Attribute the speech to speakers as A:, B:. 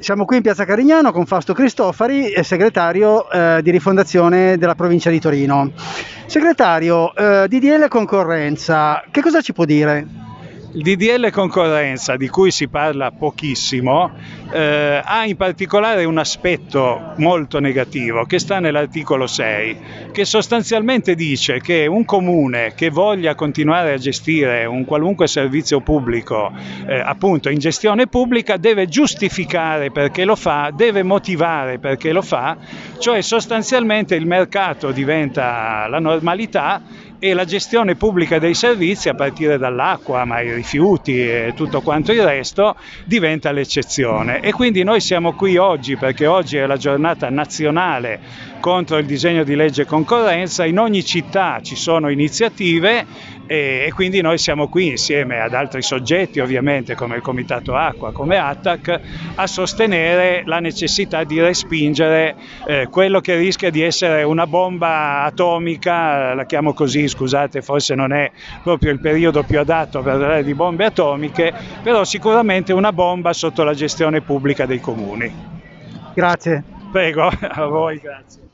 A: Siamo qui in Piazza Carignano con Fausto Cristofari, segretario eh, di rifondazione della provincia di Torino. Segretario, eh, DDL concorrenza, che cosa ci può dire?
B: Il DDL concorrenza, di cui si parla pochissimo, eh, ha in particolare un aspetto molto negativo che sta nell'articolo 6, che sostanzialmente dice che un comune che voglia continuare a gestire un qualunque servizio pubblico, eh, appunto in gestione pubblica, deve giustificare perché lo fa, deve motivare perché lo fa, cioè sostanzialmente il mercato diventa la normalità e la gestione pubblica dei servizi a partire dall'acqua, ma i rifiuti e tutto quanto il resto diventa l'eccezione. E quindi noi siamo qui oggi perché oggi è la giornata nazionale contro il disegno di legge concorrenza, in ogni città ci sono iniziative e, quindi noi siamo qui insieme ad altri soggetti ovviamente come il Comitato Acqua, come ATTAC, a sostenere la necessità di respingere eh, quello che rischia di essere una bomba atomica, la chiamo così scusate forse non è proprio il periodo più adatto per parlare di bombe atomiche, però sicuramente una bomba sotto la gestione pubblica dei comuni.
A: Grazie.
B: Prego, a voi, grazie.